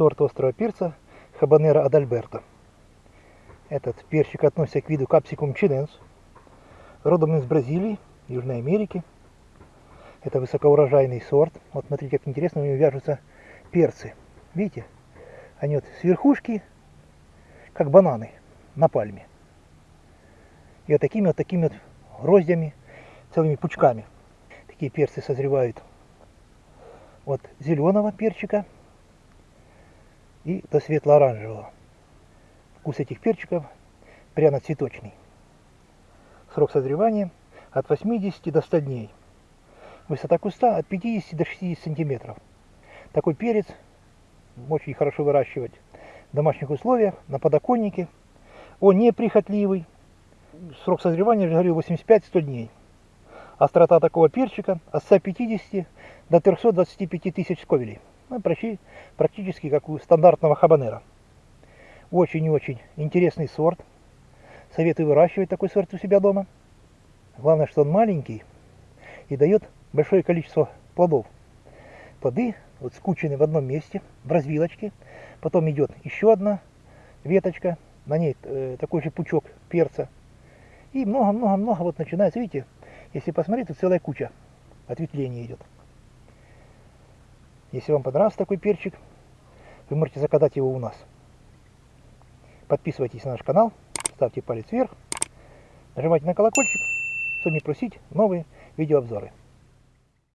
сорт острого перца Хабанера Адальберто. Этот перчик относится к виду Capsicum chinense, родом из Бразилии, Южной Америки. Это высокоурожайный сорт. Вот смотрите, как интересно у него вяжутся перцы. Видите? Они вот с верхушки, как бананы на пальме. И вот такими вот такими вот гроздями, целыми пучками. Такие перцы созревают от зеленого перчика и до светло-оранжевого. Вкус этих перчиков пряно-цветочный. Срок созревания от 80 до 100 дней. Высота куста от 50 до 60 сантиметров. Такой перец очень хорошо выращивать в домашних условиях, на подоконнике. Он неприхотливый. Срок созревания, я говорю, 85-100 дней. Острота такого перчика от 150 до 325 тысяч сковелей. Ну, практически как у стандартного хабанера. Очень и очень интересный сорт. Советую выращивать такой сорт у себя дома. Главное, что он маленький и дает большое количество плодов. Плоды вот скучены в одном месте, в развилочке. Потом идет еще одна веточка, на ней э, такой же пучок перца. И много-много-много вот начинается, видите, если посмотреть, то целая куча ответвлений идет. Если вам понравился такой перчик, вы можете заказать его у нас. Подписывайтесь на наш канал, ставьте палец вверх, нажимайте на колокольчик, чтобы не просить новые видеообзоры.